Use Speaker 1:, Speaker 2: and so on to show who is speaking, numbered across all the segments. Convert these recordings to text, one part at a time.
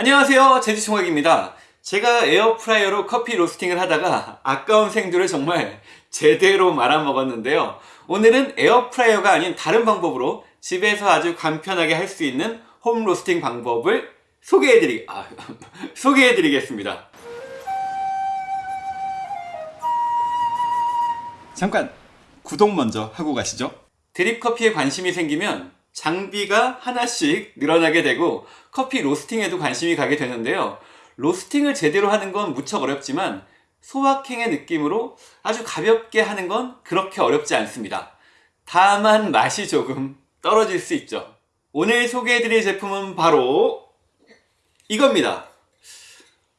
Speaker 1: 안녕하세요. 제주총각입니다. 제가 에어프라이어로 커피 로스팅을 하다가 아까운 생두를 정말 제대로 말아먹었는데요. 오늘은 에어프라이어가 아닌 다른 방법으로 집에서 아주 간편하게 할 수 있는 홈 로스팅 방법을 소개해드리, 아, 소개해드리겠습니다. 잠깐 구독 먼저 하고 가시죠. 드립커피에 관심이 생기면 장비가 하나씩 늘어나게 되고 커피 로스팅에도 관심이 가게 되는데요. 로스팅을 제대로 하는 건 무척 어렵지만 소확행의 느낌으로 아주 가볍게 하는 건 그렇게 어렵지 않습니다. 다만 맛이 조금 떨어질 수 있죠. 오늘 소개해드릴 제품은 바로 이겁니다.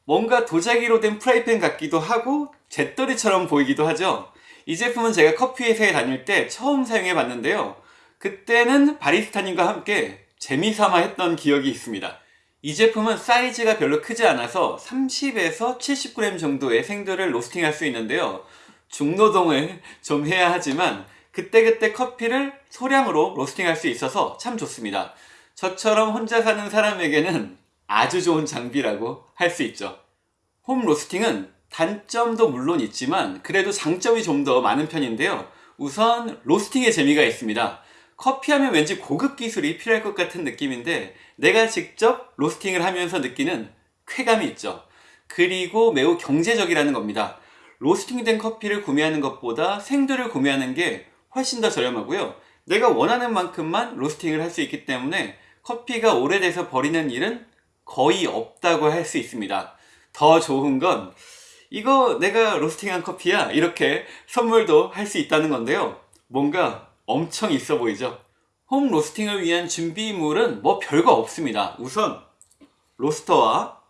Speaker 1: 뭔가 도자기로 된 프라이팬 같기도 하고 잿더리처럼 보이기도 하죠. 이 제품은 제가 커피 회사에 다닐 때 처음 사용해 봤는데요 그때는 바리스타님과 함께 재미삼아 했던 기억이 있습니다. 이 제품은 사이즈가 별로 크지 않아서 30에서 70g 정도의 생두를 로스팅 할 수 있는데요. 중노동을 좀 해야 하지만 그때그때 커피를 소량으로 로스팅 할 수 있어서 참 좋습니다. 저처럼 혼자 사는 사람에게는 아주 좋은 장비라고 할 수 있죠. 홈 로스팅은 단점도 물론 있지만 그래도 장점이 좀 더 많은 편인데요. 우선 로스팅의 재미가 있습니다 커피하면 왠지 고급 기술이 필요할 것 같은 느낌인데 내가 직접 로스팅을 하면서 느끼는 쾌감이 있죠. 그리고 매우 경제적이라는 겁니다. 로스팅된 커피를 구매하는 것보다 생두를 구매하는 게 훨씬 더 저렴하고요. 내가 원하는 만큼만 로스팅을 할 수 있기 때문에 커피가 오래돼서 버리는 일은 거의 없다고 할 수 있습니다. 더 좋은 건 이거 내가 로스팅한 커피야 이렇게 선물도 할 수 있다는 건데요. 뭔가 엄청 있어 보이죠? 홈 로스팅을 위한 준비물은 뭐 별거 없습니다. 우선 로스터와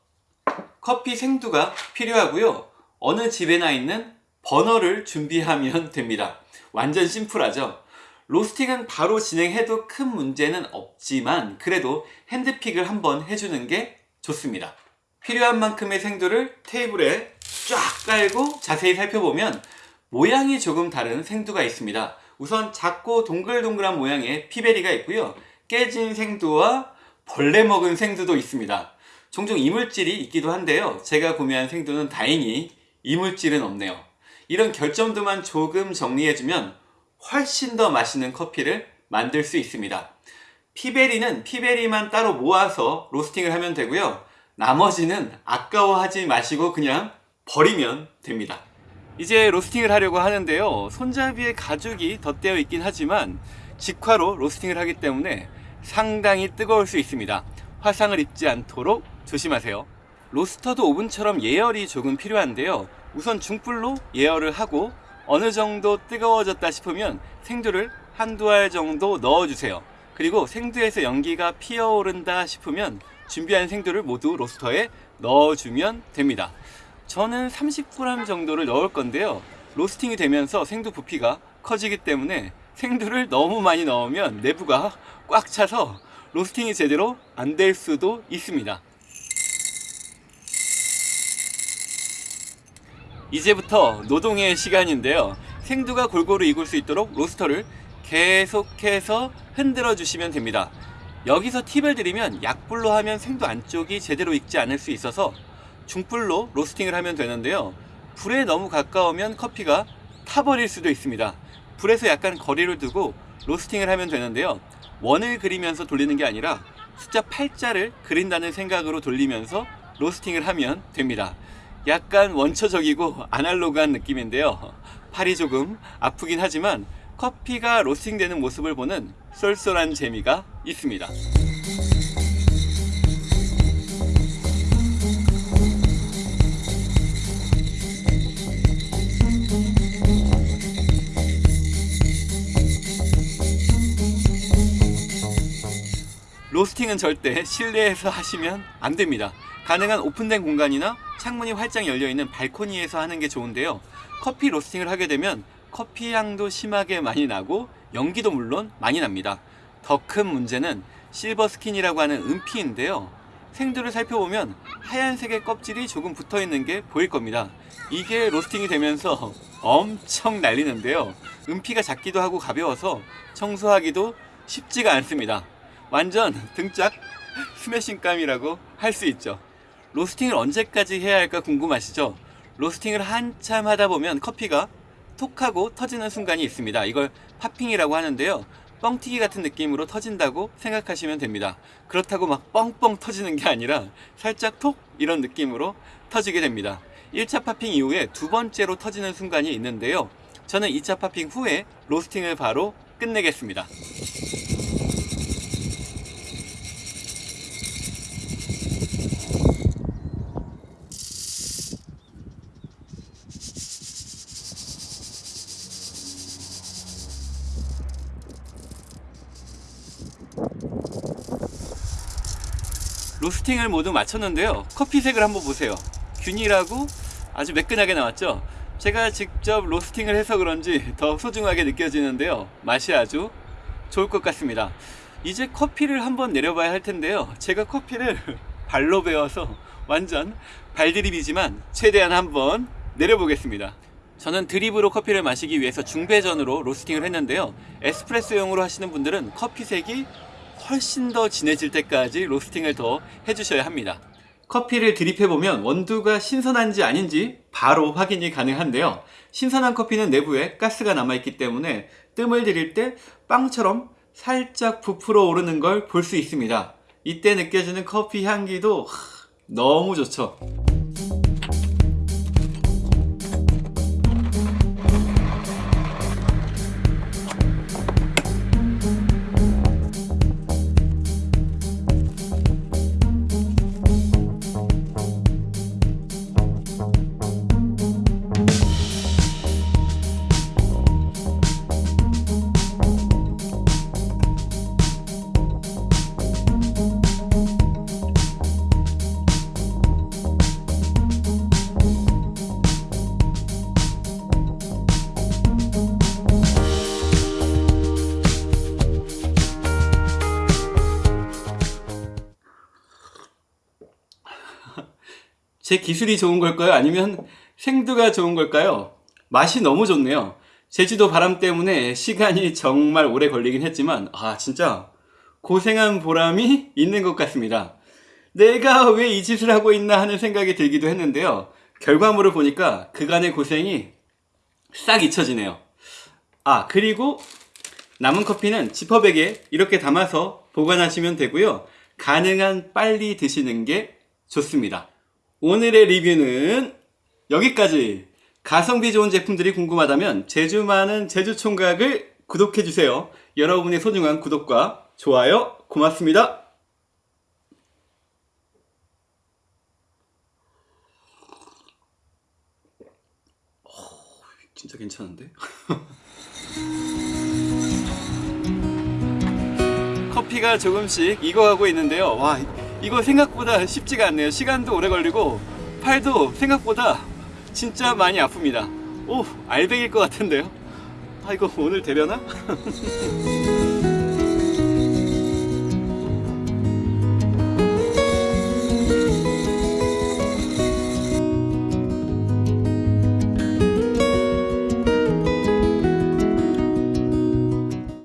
Speaker 1: 커피 생두가 필요하고요. 어느 집에나 있는 버너를 준비하면 됩니다. 완전 심플하죠? 로스팅은 바로 진행해도 큰 문제는 없지만 그래도 핸드픽을 한번 해주는 게 좋습니다. 필요한 만큼의 생두를 테이블에 쫙 깔고 자세히 살펴보면 모양이 조금 다른 생두가 있습니다 우선 작고 동글동글한 모양의 피베리가 있고요. 깨진 생두와 벌레 먹은 생두도 있습니다. 종종 이물질이 있기도 한데요. 제가 구매한 생두는 다행히 이물질은 없네요. 이런 결점도만 조금 정리해주면 훨씬 더 맛있는 커피를 만들 수 있습니다. 피베리는 피베리만 따로 모아서 로스팅을 하면 되고요. 나머지는 아까워하지 마시고 그냥 버리면 됩니다 이제 로스팅을 하려고 하는데요. 손잡이에 가죽이 덧대어 있긴 하지만 직화로 로스팅을 하기 때문에 상당히 뜨거울 수 있습니다. 화상을 입지 않도록 조심하세요. 로스터도 오븐처럼 예열이 조금 필요한데요. 우선 중불로 예열을 하고 어느 정도 뜨거워졌다 싶으면 생두를 한두 알 정도 넣어주세요. 그리고 생두에서 연기가 피어오른다 싶으면 준비한 생두를 모두 로스터에 넣어주면 됩니다 저는 30g 정도를 넣을 건데요. 로스팅이 되면서 생두 부피가 커지기 때문에 생두를 너무 많이 넣으면 내부가 꽉 차서 로스팅이 제대로 안 될 수도 있습니다. 이제부터 노동의 시간인데요. 생두가 골고루 익을 수 있도록 로스터를 계속해서 흔들어 주시면 됩니다. 여기서 팁을 드리면 약불로 하면 생두 안쪽이 제대로 익지 않을 수 있어서 중불로 로스팅을 하면 되는데요. 불에 너무 가까우면 커피가 타버릴 수도 있습니다. 불에서 약간 거리를 두고 로스팅을 하면 되는데요. 원을 그리면서 돌리는 게 아니라 숫자 8자를 그린다는 생각으로 돌리면서 로스팅을 하면 됩니다. 약간 원초적이고 아날로그한 느낌인데요. 팔이 조금 아프긴 하지만 커피가 로스팅 되는 모습을 보는 쏠쏠한 재미가 있습니다 로스팅은 절대 실내에서 하시면 안됩니다. 가능한 오픈된 공간이나 창문이 활짝 열려있는 발코니에서 하는 게 좋은데요. 커피 로스팅을 하게 되면 커피 향도 심하게 많이 나고 연기도 물론 많이 납니다. 더 큰 문제는 실버 스킨이라고 하는 은피인데요. 생두를 살펴보면 하얀색의 껍질이 조금 붙어있는 게 보일 겁니다. 이게 로스팅이 되면서 엄청 날리는데요. 은피가 작기도 하고 가벼워서 청소하기도 쉽지가 않습니다 완전 등짝 스매싱감이라고 할 수 있죠. 로스팅을 언제까지 해야 할까 궁금하시죠? 로스팅을 한참 하다 보면 커피가 톡하고 터지는 순간이 있습니다. 이걸 팝핑이라고 하는데요. 뻥튀기 같은 느낌으로 터진다고 생각하시면 됩니다. 그렇다고 막 뻥뻥 터지는 게 아니라 살짝 톡 이런 느낌으로 터지게 됩니다. 1차 팝핑 이후에 두 번째로 터지는 순간이 있는데요. 저는 2차 팝핑 후에 로스팅을 바로 끝내겠습니다. 로스팅을 모두 마쳤는데요. 커피색을 한번 보세요. 균일하고 아주 매끈하게 나왔죠. 제가 직접 로스팅을 해서 그런지 더 소중하게 느껴지는데요. 맛이 아주 좋을 것 같습니다. 이제 커피를 한번 내려봐야 할 텐데요. 제가 커피를 발로 베어서 완전 발드립이지만 최대한 한번 내려보겠습니다. 저는 드립으로 커피를 마시기 위해서 중배전으로 로스팅을 했는데요. 에스프레소용으로 하시는 분들은 커피색이 훨씬 더 진해질 때까지 로스팅을 더 해주셔야 합니다. 커피를 드립해보면 원두가 신선한지 아닌지 바로 확인이 가능한데요. 신선한 커피는 내부에 가스가 남아있기 때문에 뜸을 들일 때 빵처럼 살짝 부풀어 오르는 걸 볼 수 있습니다. 이때 느껴지는 커피 향기도 하, 너무 좋죠. 제 기술이 좋은 걸까요? 아니면 생두가 좋은 걸까요? 맛이 너무 좋네요. 제주도 바람 때문에 시간이 정말 오래 걸리긴 했지만, 아, 진짜 고생한 보람이 있는 것 같습니다. 내가 왜 이 짓을 하고 있나 하는 생각이 들기도 했는데요. 결과물을 보니까 그간의 고생이 싹 잊혀지네요. 아, 그리고 남은 커피는 지퍼백에 이렇게 담아서 보관하시면 되고요. 가능한 빨리 드시는 게 좋습니다. 오늘의 리뷰는 여기까지. 가성비 좋은 제품들이 궁금하다면 제주 많은 제주 총각을 구독해주세요. 여러분의 소중한 구독과 좋아요 고맙습니다. 어, 괜찮은데? 커피가 조금씩 익어가고 있는데요. 와, 이거 생각보다 쉽지가 않네요. 시간도 오래 걸리고 팔도 생각보다 진짜 많이 아픕니다. 오, 알백일 것 같은데요. 아, 이거 오늘 되려나?